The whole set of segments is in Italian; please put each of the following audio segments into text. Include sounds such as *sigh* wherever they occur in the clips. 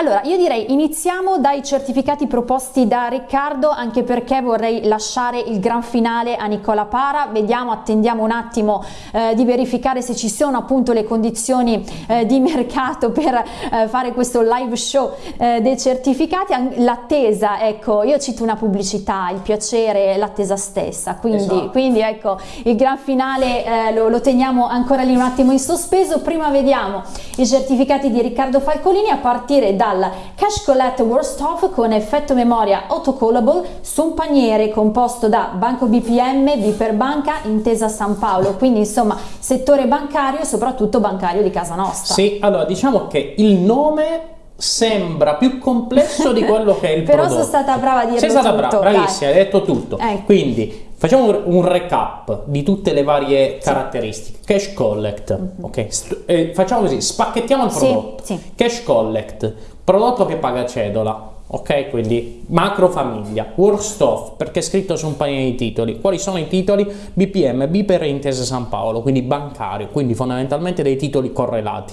Allora, io direi iniziamo dai certificati proposti da Riccardo, anche perché vorrei lasciare il gran finale a Nicola Para. Vediamo, attendiamo un attimo eh, di verificare se ci sono appunto le condizioni eh, di mercato per eh, fare questo live show eh, dei certificati. L'attesa, ecco, io cito una pubblicità, il piacere, l'attesa stessa, quindi, esatto. quindi, ecco, il gran finale eh, lo, lo teniamo ancora lì un attimo in sospeso. Prima vediamo i certificati di Riccardo Falcolini a partire da dal Cash Collect Worst Off con effetto memoria autocallable su un paniere composto da Banco BPM, Biper Banca, Intesa San Paolo, quindi insomma settore bancario e soprattutto bancario di casa nostra. Sì, allora diciamo che il nome sembra più complesso di quello che è il *laughs* Però prodotto. Però sono stata brava a dirlo Sei stata tutto, brava, bravissima, hai detto tutto. Eh. Quindi facciamo un recap di tutte le varie sì. caratteristiche. Cash collect, mm -hmm. ok? Eh, facciamo così, spacchettiamo il prodotto. Sì, sì. Cash collect, prodotto che paga cedola. Ok, quindi macro famiglia, worst off, perché è scritto su un paio di titoli. Quali sono i titoli? BPM, B per Intesa San Paolo, quindi bancario, quindi fondamentalmente dei titoli correlati,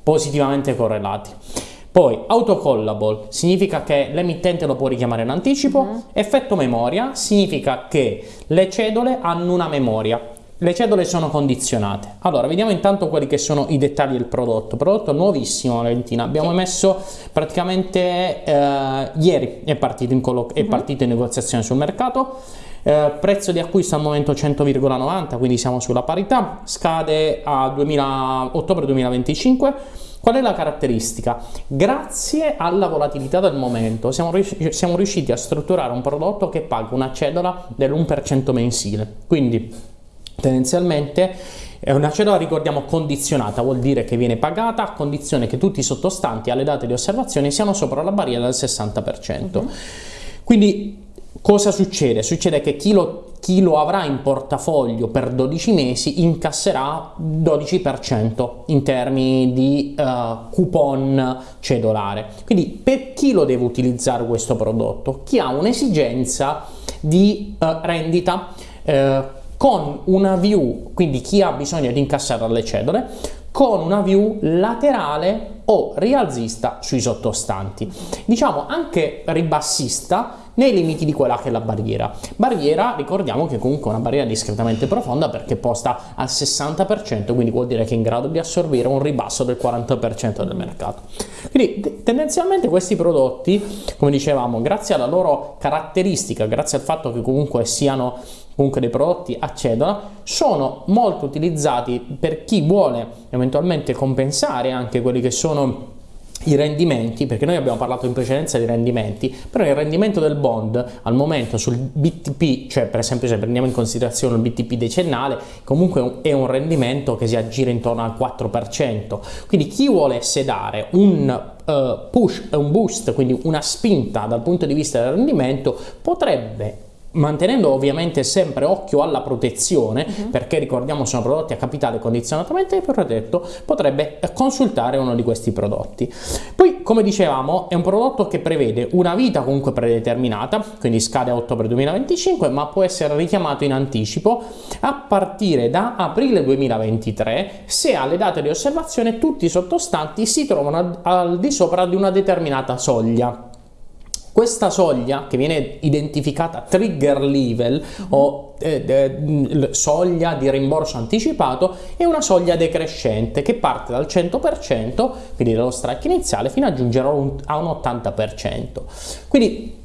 positivamente correlati. Poi autocallable significa che l'emittente lo può richiamare in anticipo. -huh. effetto memoria significa che le cedole hanno una memoria, le cedole sono condizionate. Allora, vediamo intanto quelli che sono i dettagli del prodotto. Prodotto nuovissimo, Valentina. Abbiamo sì. messo praticamente eh, ieri è partito, in, uh -huh. è mm-hmm. partito in negoziazione sul mercato. Eh, prezzo di acquisto al momento 100,90, quindi siamo sulla parità. Scade a 2000, ottobre 2025 Qual è la caratteristica? Grazie alla volatilità del momento siamo riusciti a strutturare un prodotto che paga una cedola dell'1% mensile, quindi tendenzialmente è una cedola, ricordiamo, condizionata, vuol dire che viene pagata a condizione che tutti i sottostanti alle date di osservazione siano sopra la barriera del 60%. Uh -huh. Quindi cosa succede? Succede che chi lo chi lo avrà in portafoglio per 12 mesi incasserà 12% in termini di uh, coupon cedolare. Quindi per chi lo deve utilizzare questo prodotto? Chi ha un'esigenza di uh, rendita uh, con una view, quindi chi ha bisogno di incassare le cedole, con una view laterale o rialzista sui sottostanti. Diciamo anche ribassista nei limiti di quella che è la barriera. Barriera, ricordiamo che comunque è una barriera discretamente profonda perché posta al 60%, quindi vuol dire che è in grado di assorbire un ribasso del 40% del mercato. Quindi tendenzialmente questi prodotti, come dicevamo, grazie alla loro caratteristica, grazie al fatto che comunque siano comunque dei prodotti a cedola, sono molto utilizzati per chi vuole eventualmente compensare anche quelli che sono i rendimenti, perché noi abbiamo parlato in precedenza di rendimenti, però il rendimento del bond al momento sul BTP, cioè per esempio se prendiamo in considerazione il BTP decennale, comunque è un rendimento che si aggira intorno al 4%, quindi chi vuole sedare un Uh, push, un boost, quindi una spinta dal punto di vista del rendimento, potrebbe mantenendo ovviamente sempre occhio alla protezione, uh mhm. -huh. perché ricordiamo sono prodotti a capitale condizionatamente protetto, potrebbe consultare uno di questi prodotti. Poi, come dicevamo, è un prodotto che prevede una vita comunque predeterminata, quindi scade a ottobre 2025, ma può essere richiamato in anticipo a partire da aprile 2023 se alle date di osservazione tutti i sottostanti si trovano al di sopra di una determinata soglia. Questa soglia, che viene identificata trigger level o eh, eh, soglia di rimborso anticipato, è una soglia decrescente che parte dal 100%, quindi dallo strike iniziale, fino a giungere a un, a un 80%. Quindi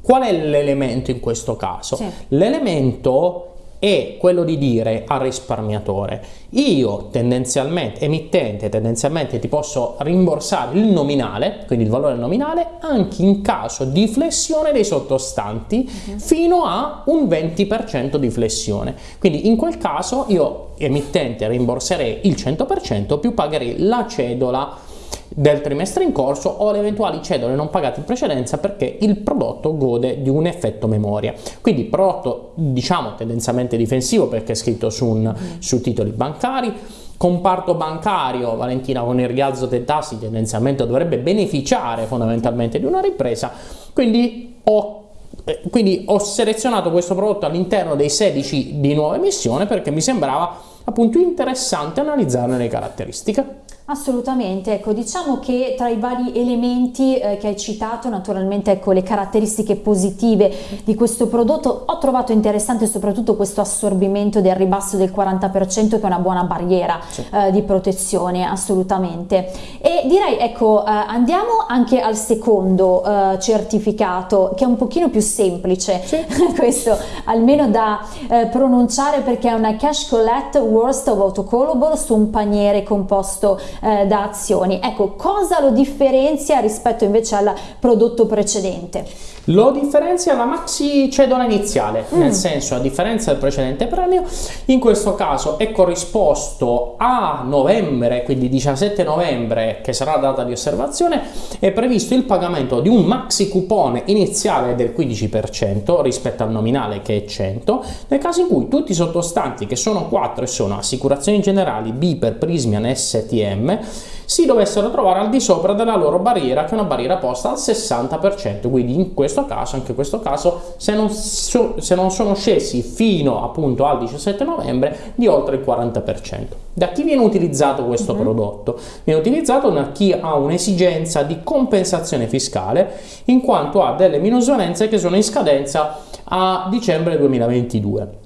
qual è l'elemento in questo caso? Sì. L'elemento è quello di dire al risparmiatore io tendenzialmente, emittente, tendenzialmente ti posso rimborsare il nominale, quindi il valore nominale, anche in caso di flessione dei sottostanti uh -huh. fino a un 20% di flessione. Quindi in quel caso io emittente rimborserei il 100% più pagherei la cedola del trimestre in corso o le eventuali cedole non pagate in precedenza perché il prodotto gode di un effetto memoria. Quindi prodotto diciamo tendenzialmente difensivo perché è scritto su, un, su titoli bancari, comparto bancario, Valentina con il rialzo dei tassi tendenzialmente dovrebbe beneficiare fondamentalmente di una ripresa, quindi ho eh, quindi ho selezionato questo prodotto all'interno dei 16 di nuova emissione perché mi sembrava appunto interessante analizzarne le caratteristiche. Assolutamente, ecco, diciamo che tra i vari elementi eh, che hai citato, naturalmente ecco, le caratteristiche positive di questo prodotto, ho trovato interessante soprattutto questo assorbimento del ribasso del 40% che è una buona barriera sì. eh, di protezione, assolutamente. E direi, ecco, eh, andiamo anche al secondo eh, certificato che è un pochino più semplice, sì. *laughs* questo almeno da eh, pronunciare perché è una Cash Collect Worst of Autocallable su un paniere composto eh, da azioni. Ecco, cosa lo differenzia rispetto invece al prodotto precedente? Lo differenzia la maxi cedola iniziale, mm. nel senso a differenza del precedente premio, in questo caso è corrisposto a novembre, quindi 17 novembre, che sarà la data di osservazione, è previsto il pagamento di un maxi coupon iniziale del 15% rispetto al nominale che è 100, nel caso in cui tutti i sottostanti, che sono 4 e sono assicurazioni generali, Biper, Prismian, STM, si dovessero trovare al di sopra della loro barriera, che è una barriera posta al 60%, quindi in questo caso, anche in questo caso, se non, so, se non sono scesi fino appunto al 17 novembre di oltre il 40%. Da chi viene utilizzato questo uh-huh. prodotto? Viene utilizzato da chi ha un'esigenza di compensazione fiscale in quanto ha delle minusvalenze che sono in scadenza a dicembre 2022.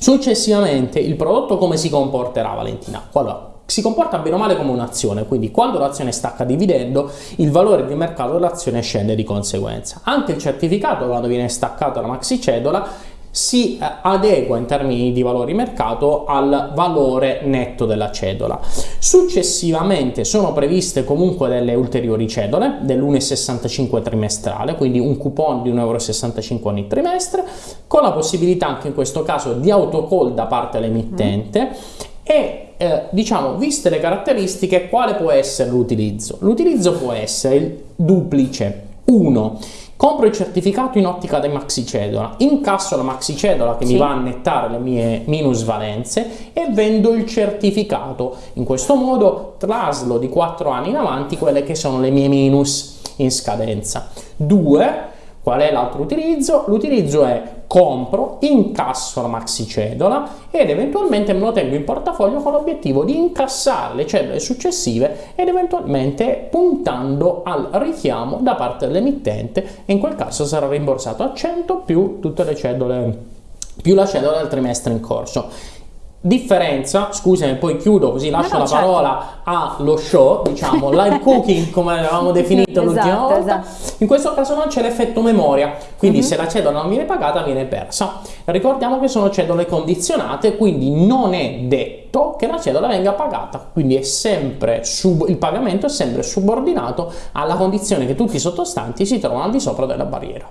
Successivamente il prodotto come si comporterà Valentina? Allora, si comporta bene o male come un'azione, quindi quando l'azione stacca dividendo il valore di mercato dell'azione scende di conseguenza. Anche il certificato quando viene staccato la maxi cedola si eh, adegua in termini di valori mercato al valore netto della cedola. Successivamente sono previste comunque delle ulteriori cedole dell'1,65 trimestrale, quindi un coupon di 1,65 euro ogni trimestre, con la possibilità anche in questo caso di autocall da parte dell'emittente mm. e eh, diciamo, viste le caratteristiche, quale può essere l'utilizzo? L'utilizzo può essere il duplice. 1. Compro il certificato in ottica di maxi cedola, incasso la maxi cedola che sì. mi va a nettare le mie minusvalenze e vendo il certificato. In questo modo traslo di 4 anni in avanti quelle che sono le mie minus in scadenza. 2 Qual è l'altro utilizzo? L'utilizzo è compro, incasso la maxi cedola ed eventualmente me lo tengo in portafoglio con l'obiettivo di incassare le cedole successive ed eventualmente puntando al richiamo da parte dell'emittente e in quel caso sarà rimborsato a 100 più tutte le cedole più la cedola del trimestre in corso. Differenza, scusami, poi chiudo così lascio no, la certo. parola allo show, diciamo, live *laughs* cooking come avevamo definito l'ultima esatto, volta. Esatto. In questo caso non c'è l'effetto memoria, quindi mhm. -huh. se la cedola non viene pagata viene persa. Ricordiamo che sono cedole condizionate, quindi non è detto che la cedola venga pagata, quindi è sempre il pagamento è sempre subordinato alla condizione che tutti i sottostanti si trovano al di sopra della barriera.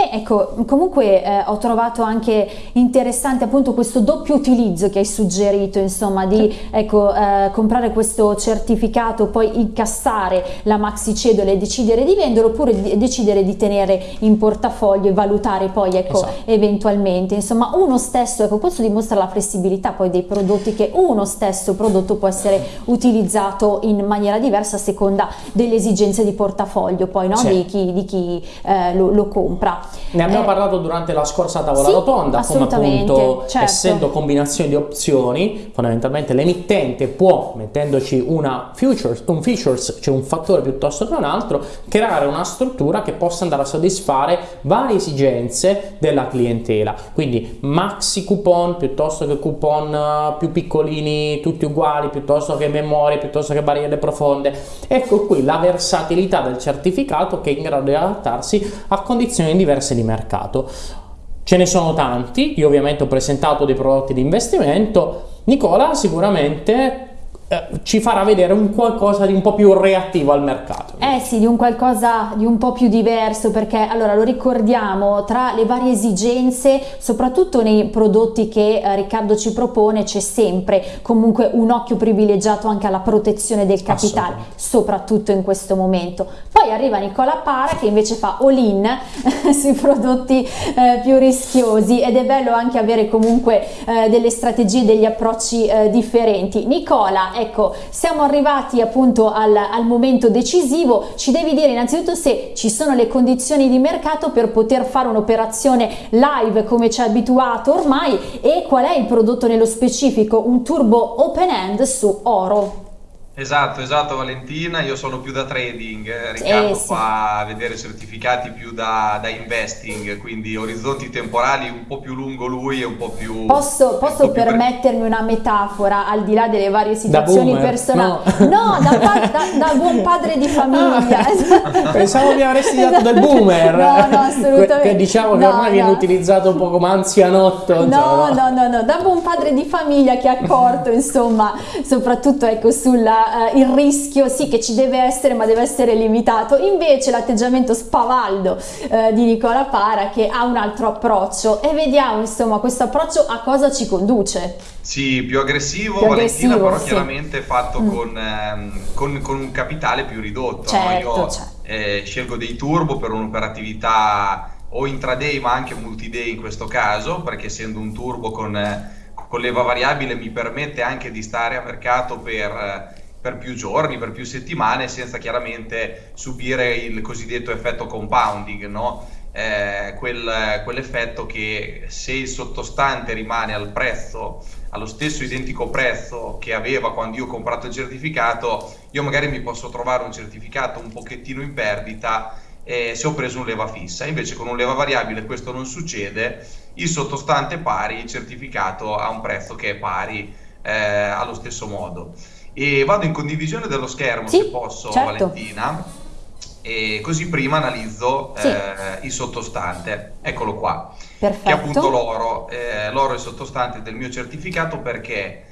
Beh, ecco, comunque eh, ho trovato anche interessante appunto questo doppio utilizzo che hai suggerito, insomma, di ecco, eh, comprare questo certificato, poi incassare la maxi cedola e decidere di venderlo, oppure di, decidere di tenere in portafoglio e valutare poi, ecco, esatto. eventualmente. Insomma, uno stesso, ecco, questo dimostra la flessibilità poi dei prodotti che uno stesso prodotto può essere utilizzato in maniera diversa a seconda delle esigenze di portafoglio, poi, no? Di chi, di chi eh, lo, lo compra. Ne abbiamo eh, parlato durante la scorsa tavola sì, rotonda, come appunto certo. essendo combinazioni di opzioni, fondamentalmente l'emittente può, mettendoci una futures, un features, cioè un fattore piuttosto che un altro, creare una struttura che possa andare a soddisfare varie esigenze della clientela. Quindi maxi coupon piuttosto che coupon eh, più piccolini, tutti uguali, piuttosto che memorie, piuttosto che barriere profonde. Ecco qui la versatilità del certificato che è in grado di adattarsi a condizioni diverse diverse di mercato. Ce ne sono tanti, io ovviamente ho presentato dei prodotti di investimento, Nicola sicuramente eh, ci farà vedere un qualcosa di un po' più reattivo al mercato. Eh sì, di un qualcosa di un po' più diverso perché allora lo ricordiamo tra le varie esigenze, soprattutto nei prodotti che eh, Riccardo ci propone c'è sempre comunque un occhio privilegiato anche alla protezione del capitale, soprattutto in questo momento. Poi arriva Nicola Para che invece fa all-in *laughs* sui prodotti eh, più rischiosi ed è bello anche avere comunque eh, delle strategie, degli approcci differenti. Nicola, ecco, siamo arrivati appunto al, al, momento decisivo, ci devi dire innanzitutto se ci sono le condizioni di mercato per poter fare un'operazione live come ci ha abituato ormai e qual è il prodotto nello specifico, un turbo open end su oro. Esatto, esatto Valentina, io sono più da trading, eh, Riccardo eh, sì. fa vedere certificati più da, da, investing, quindi orizzonti temporali un po' più lungo lui e un po' più... Posso, posso po permettermi più... una metafora al di là delle varie situazioni personali? No, no da, da, da, buon padre di famiglia. Ah, *laughs* pensavo mi avresti dato del boomer. No, no, assolutamente. Che diciamo che no, ormai no. viene utilizzato un po' come anzianotto. No, no, no, no, da buon padre di famiglia che ha accorto, insomma, soprattutto ecco sulla uh, il rischio sì che ci deve essere ma deve essere limitato invece l'atteggiamento spavaldo uh, di Nicola Para che ha un altro approccio e vediamo insomma questo approccio a cosa ci conduce sì, più aggressivo, più Valentina, aggressivo, però sì. chiaramente fatto mm. con, ehm, con, con, un capitale più ridotto. Certo, no? Io certo. Eh, scelgo dei turbo per un'operatività o intraday ma anche multi-day in questo caso, perché essendo un turbo con, con leva variabile mi permette anche di stare a mercato per per più giorni, per più settimane, senza chiaramente subire il cosiddetto effetto compounding, no? eh, quel, quell'effetto che se il sottostante rimane al prezzo, allo stesso identico prezzo che aveva quando io ho comprato il certificato, io magari mi posso trovare un certificato un pochettino in perdita eh, se ho preso un leva fissa. Invece con un leva variabile questo non succede, il sottostante pari, il certificato ha un prezzo che è pari eh, allo stesso modo e vado in condivisione dello schermo sì, se posso certo. Valentina e così prima analizzo sì. eh, il sottostante eccolo qua Perfetto. che è appunto l'oro eh, l'oro è il sottostante del mio certificato perché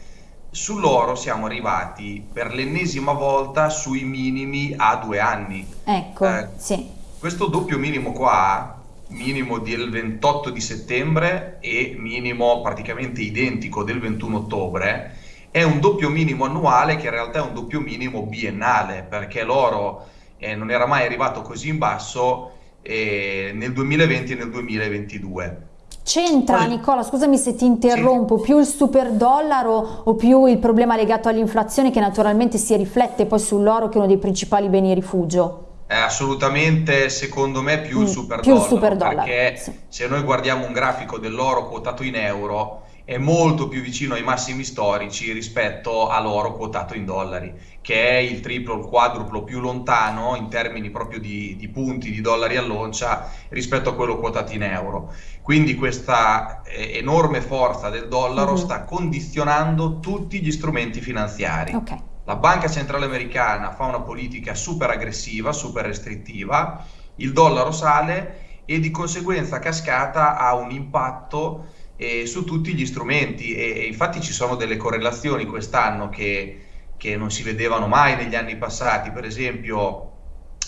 sull'oro siamo arrivati per l'ennesima volta sui minimi a due anni ecco eh, sì questo doppio minimo qua minimo del 28 di settembre e minimo praticamente identico del 21 ottobre è un doppio minimo annuale che in realtà è un doppio minimo biennale, perché l'oro eh, non era mai arrivato così in basso eh, nel 2020 e nel 2022. C'entra, Poi, Nicola, scusami se ti interrompo, sì. più il super dollaro o più il problema legato all'inflazione che naturalmente si riflette poi sull'oro che è uno dei principali beni rifugio? Eh, assolutamente, secondo me, più mm, il super più dollaro. Il super dollaro perché sì. se noi guardiamo un grafico dell'oro quotato in euro, è molto più vicino ai massimi storici rispetto all'oro quotato in dollari, che è il triplo, il quadruplo più lontano in termini proprio di, di punti di dollari all'oncia rispetto a quello quotato in euro. Quindi questa eh, enorme forza del dollaro mm-hmm. sta condizionando tutti gli strumenti finanziari. Okay. La Banca Centrale Americana fa una politica super aggressiva, super restrittiva, il dollaro sale e di conseguenza cascata ha un impatto eh, su tutti gli strumenti e, e, infatti ci sono delle correlazioni quest'anno che, che non si vedevano mai negli anni passati, per esempio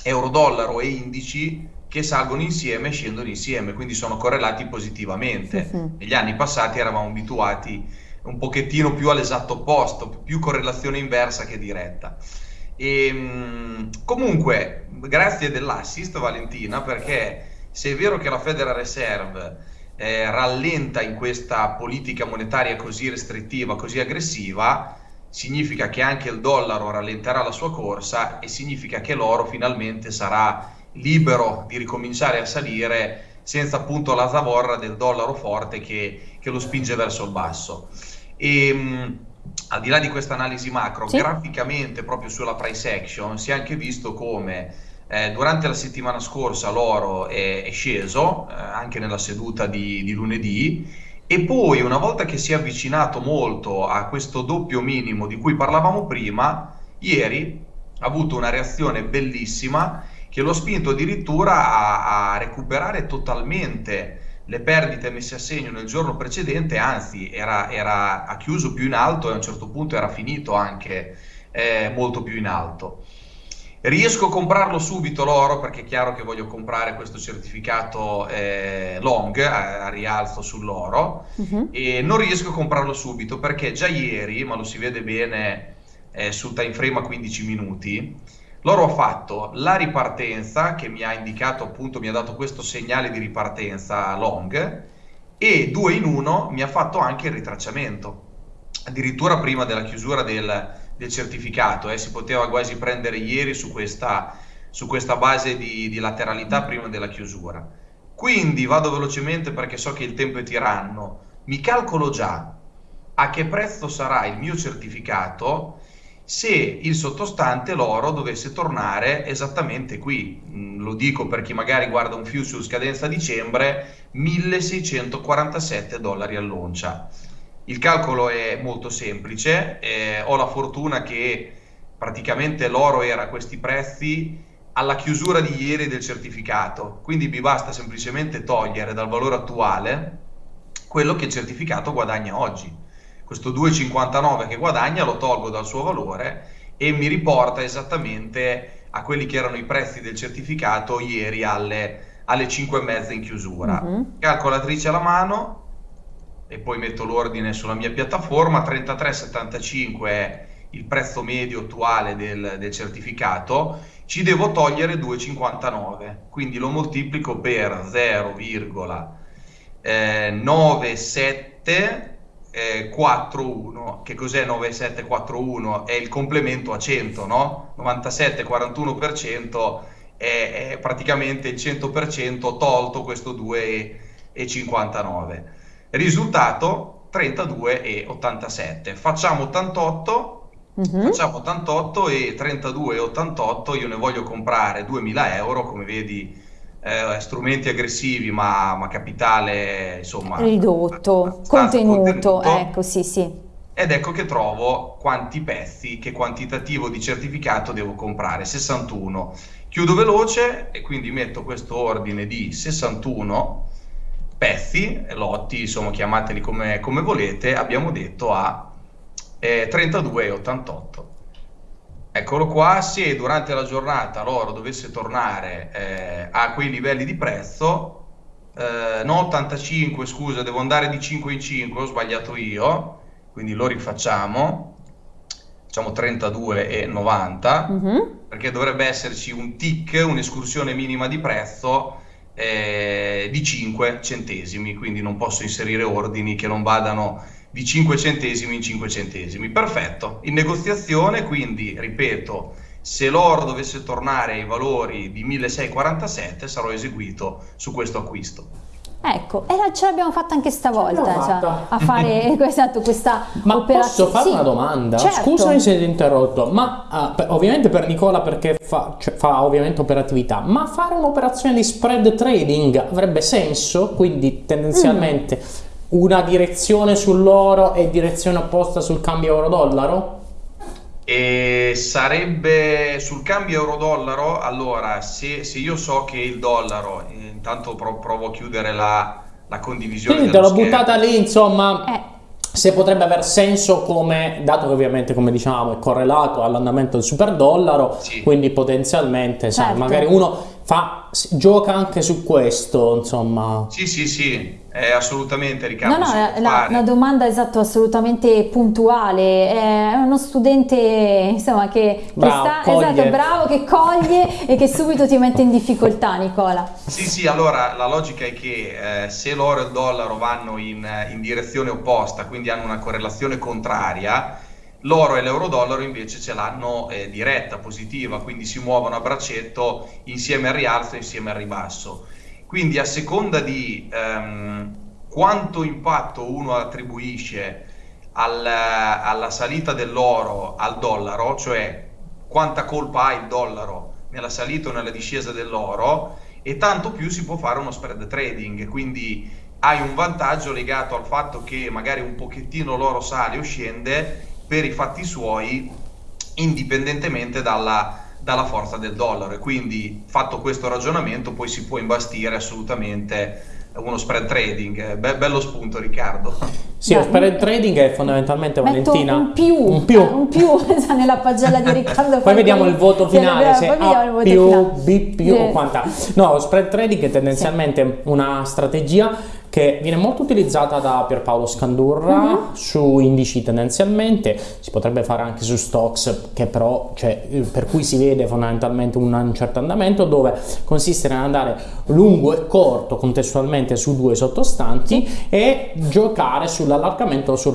euro-dollaro e indici che salgono insieme e scendono insieme, quindi sono correlati positivamente. Sì, sì. Negli anni passati eravamo abituati un pochettino più all'esatto opposto, più correlazione inversa che diretta. E, ehm, comunque, grazie dell'assist Valentina, perché se è vero che la Federal Reserve eh, rallenta in questa politica monetaria così restrittiva, così aggressiva, significa che anche il dollaro rallenterà la sua corsa e significa che l'oro finalmente sarà libero di ricominciare a salire senza appunto la zavorra del dollaro forte che, che lo spinge verso il basso. E, mh, al di là di questa analisi macro, sì. graficamente proprio sulla price action si è anche visto come eh, durante la settimana scorsa l'oro è, è sceso, eh, anche nella seduta di, di, lunedì, e poi una volta che si è avvicinato molto a questo doppio minimo di cui parlavamo prima, ieri ha avuto una reazione bellissima che lo ha spinto addirittura a, a recuperare totalmente le perdite messe a segno nel giorno precedente, anzi era, era, ha chiuso più in alto e a un certo punto era finito anche eh, molto più in alto. Riesco a comprarlo subito l'oro perché è chiaro che voglio comprare questo certificato eh, long a, a, rialzo sull'oro uh-huh. e non riesco a comprarlo subito perché già ieri, ma lo si vede bene eh, sul time frame a 15 minuti, l'oro ha fatto la ripartenza che mi ha indicato appunto, mi ha dato questo segnale di ripartenza long e due in uno mi ha fatto anche il ritracciamento addirittura prima della chiusura del, del certificato, eh, si poteva quasi prendere ieri su questa, su questa base di, di, lateralità prima della chiusura. Quindi vado velocemente perché so che il tempo è tiranno, mi calcolo già a che prezzo sarà il mio certificato se il sottostante l'oro dovesse tornare esattamente qui. Mm, lo dico per chi magari guarda un futures scadenza dicembre, 1647 dollari all'oncia. Il calcolo è molto semplice, eh, ho la fortuna che praticamente l'oro era a questi prezzi alla chiusura di ieri del certificato, quindi mi basta semplicemente togliere dal valore attuale quello che il certificato guadagna oggi questo 2,59 che guadagna lo tolgo dal suo valore e mi riporta esattamente a quelli che erano i prezzi del certificato ieri alle, alle 5,5 in chiusura. Mm-hmm. Calcolatrice alla mano e poi metto l'ordine sulla mia piattaforma, 33,75 è il prezzo medio attuale del, del certificato, ci devo togliere 2,59, quindi lo moltiplico per 0,97 eh, 4-1. Che cos'è 9-7-4-1? È il complemento a 100, no? 97-41% è, è praticamente il 100% tolto questo 2,59. Risultato 32,87. Facciamo 88. Uh-huh. Facciamo 88 e 32,88 io ne voglio comprare 2000 euro come vedi eh, strumenti aggressivi ma, ma, capitale insomma ridotto, contenuto, contenuto, ecco sì sì. Ed ecco che trovo quanti pezzi, che quantitativo di certificato devo comprare, 61. Chiudo veloce e quindi metto questo ordine di 61 pezzi, lotti, insomma chiamateli come, come volete, abbiamo detto a eh, 32,88. Eccolo qua, se durante la giornata l'oro dovesse tornare eh, a quei livelli di prezzo, eh, non 85, scusa, devo andare di 5 in 5, ho sbagliato io, quindi lo rifacciamo, facciamo 32,90, mm-hmm. perché dovrebbe esserci un tick, un'escursione minima di prezzo eh, di 5 centesimi, quindi non posso inserire ordini che non vadano di 5 centesimi in 5 centesimi. Perfetto. In negoziazione, quindi, ripeto, se l'oro dovesse tornare ai valori di 1647 sarò eseguito su questo acquisto. Ecco, e ce l'abbiamo fatta anche stavolta cioè, a fare *laughs* esatto, questa ma operazione. Posso fare sì, una domanda? Certo. Scusami se ti ho interrotto, ma uh, ovviamente per Nicola perché fa, cioè, fa ovviamente operatività, ma fare un'operazione di spread trading avrebbe senso? Quindi tendenzialmente... Mm una direzione sull'oro e direzione opposta sul cambio euro-dollaro? E sarebbe sul cambio euro-dollaro, allora se, se, io so che il dollaro, intanto provo a chiudere la, la condivisione. Quindi te l'ho buttata lì, insomma. Eh se potrebbe aver senso come, dato che ovviamente come diciamo è correlato all'andamento del super dollaro, sì. quindi potenzialmente certo. sai, magari uno fa, gioca anche su questo, insomma. Sì, sì, sì, è assolutamente Riccardo. No, no, è la, una domanda esatto, assolutamente puntuale. È uno studente insomma, che, bravo, che sta esatto, bravo, che coglie e che subito ti mette in difficoltà, Nicola. Sì, sì, allora la logica è che eh, se l'oro e il dollaro vanno in, in direzione opposta, quindi hanno una correlazione contraria, L'oro e l'euro-dollaro invece ce l'hanno eh, diretta, positiva, quindi si muovono a braccetto insieme al rialzo e insieme al ribasso. Quindi a seconda di ehm, quanto impatto uno attribuisce al, alla salita dell'oro al dollaro, cioè quanta colpa ha il dollaro nella salita o nella discesa dell'oro, e tanto più si può fare uno spread trading, quindi hai un vantaggio legato al fatto che magari un pochettino l'oro sale o scende per i fatti suoi indipendentemente dalla, dalla forza del dollaro e quindi fatto questo ragionamento poi si può imbastire assolutamente uno spread trading, Be- bello spunto Riccardo. Sì, lo spread trading è fondamentalmente Valentina un più, un più, un più *laughs* nella pagella di *laughs* Riccardo. poi vediamo il voto finale, se A più, finale. B più o quanta. No, lo spread trading è tendenzialmente sì. una strategia che viene molto utilizzata da Pierpaolo Scandurra uh-huh. su indici tendenzialmente, si potrebbe fare anche su stocks che però, cioè, per cui si vede fondamentalmente un, un certo andamento dove consiste nell'andare lungo e corto contestualmente su due sottostanti e giocare sull'allargamento o sul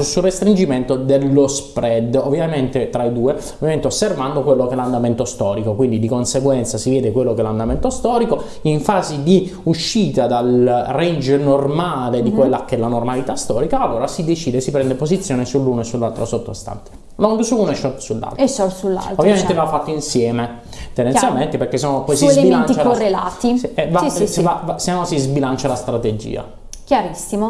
sul restringimento dello spread ovviamente tra i due ovviamente osservando quello che è l'andamento storico quindi di conseguenza si vede quello che è l'andamento storico in fase di uscita dal range normale di mhm. quella che è la normalità storica allora si decide si prende posizione sull'uno e sull'altro sottostante long su uno e short sull'altro. E short sull'altro. Ovviamente certo. va fatto insieme, tendenzialmente, Chiaro. perché sennò poi Su si elementi correlati. La, se, eh, va, sì, sì, va, va, se no si sbilancia la strategia. Chiarissimo.